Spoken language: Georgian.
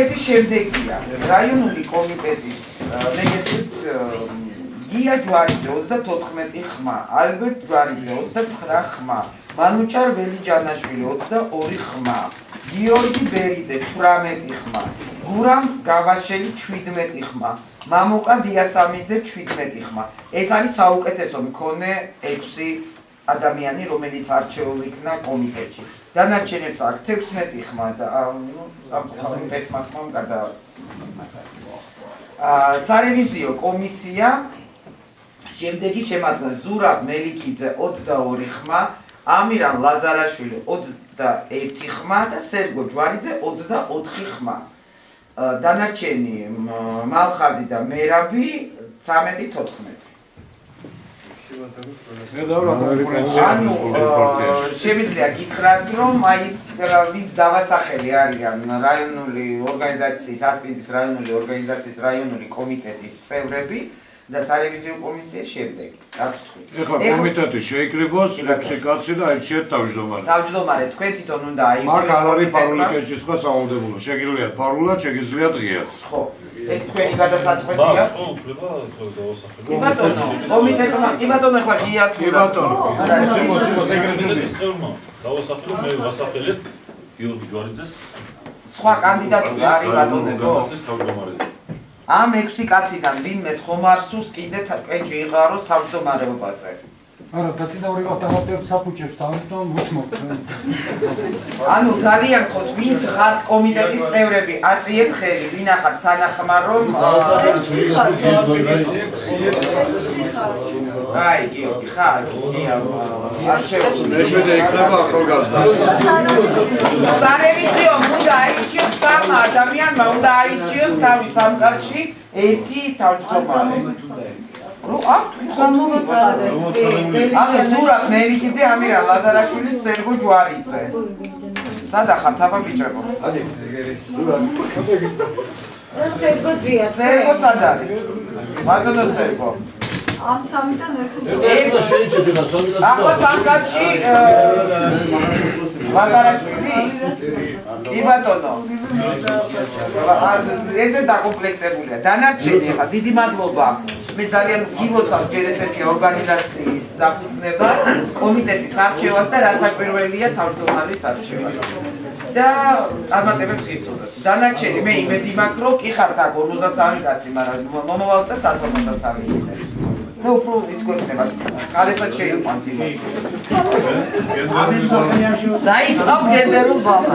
განცხადების შემდეგია რაიონული კომიტეტის მეგებრით გია ჯვარიძე 34 ხმა, ალბერტ ჯვარიძე 29 ხმა, მანუჭარ ველიჯანაშვილი 22 ხმა, გიორგი ბერიძე 18 ხმა, გურამ გავაშელი 17 ხმა, მამუკა დიასამიძე 17 ხმა. ეს არის საუკეთესო მქონე 6 ადამიანი, რომელიც არჩეულ იქნა კომიტეტში. დანარჩენებს აქვს 16 ხმა და ნუ სამწუხაროდ 11 ხმა გადა აა სარევიზიო კომისია შემდეგი შემადგენლობა ზურაბ მელიქიძე 22 ხმა, ამირან ლაზარაშვილი 21 ხმა და სერგო ჯვარიძე 24 ხმა. დანარჩენი მალხაზი და მერაბი 13-14. მე დავրա კონკურენცია ანუ შემიძლია გითხრათ რომ აი ეს ვინც დავასახელი არიან რაიონული ორგანიზაციის ასპინძის რაიონული ორგანიზაციის რაიონული კომიტეტის წევრები და სარევიზიო კომისიის შემდეგ. აქვს თქვი. ეხლა კომიტეტი შეიკრიბოს 6 კაცი და აირჩიეთ თავმჯდომარე. თავმჯდომარე თქვენ თვითონ უნდა აირჩიოთ. მაგ არ არის ფარული კეჭისყვა სავალდებულო. შეგიძლიათ ფარულად, შეგიძლიათ ღიად. ხო. ეს თქვენი გადასაწყვეტია. კი ბატონო, კომიტეტმა, კი ბატონო ახლა ღიად კი ბატონო. კომიტეტის წევრმა დავასახელო მე ვასახელებ გიორგი ჯვარიძეს სხვა კანდიდატური არის ბატონებო. ამ 6 კაციდან ვინმეს ხომ არ სურს კიდე კეჭი იყაროს თავმჯდომარეობაზე? არა, დაწინაური ავტომატებს საფუჭებს თავიდან მოთმობთ. ანუ ძალიან გქოთ, ვინც ხართ კომიტეტის წევრები, აწიეთ ხელი, ვინ ახართ თანახმარ რომ აი, გიორგი, ხარ, არ შეუძლია. მეშვიდე იქნება ახალგაზრდა. უნდა აირჩიოს სამ ადამიანმა, უნდა აირჩიოს თავი სამკაცში ერთი თავმჯდომარე. რო აქვთ გამოვაცხადეს კი ანუ ზურაბ მელიქიძე, ამირა ლაზარაშვილი, სერგო ჯვარიძე. სადა ხართ აბა ბიჭებო? სერგო ძია სერგო სად არის? ბატონო სერგო. ამ სამიდან ერთი ახლა სამკაცში ლაზარაშვილი? კი ბატონო. ესე დაკომპლექტებულია. დანარჩენი ხა დიდი მადლობა. მე ძალიან გილოცავ ჯერ ესეთი ორგანიზაციის დაფუძნება, კომიტეტის არჩევას და რასაკვირველია თავმჯდომარის არჩევა. და წარმატებებს გისურვებთ. დანარჩენი მე იმედი მაქვს, რომ კი ხართ აქ 53 კაცი, მაგრამ მომავალ წელს 153 იქნება. და უფრო ის გვექნება. კალესაც შეიყვანთ იმას. დაიწყავ გენერალ ბაბა.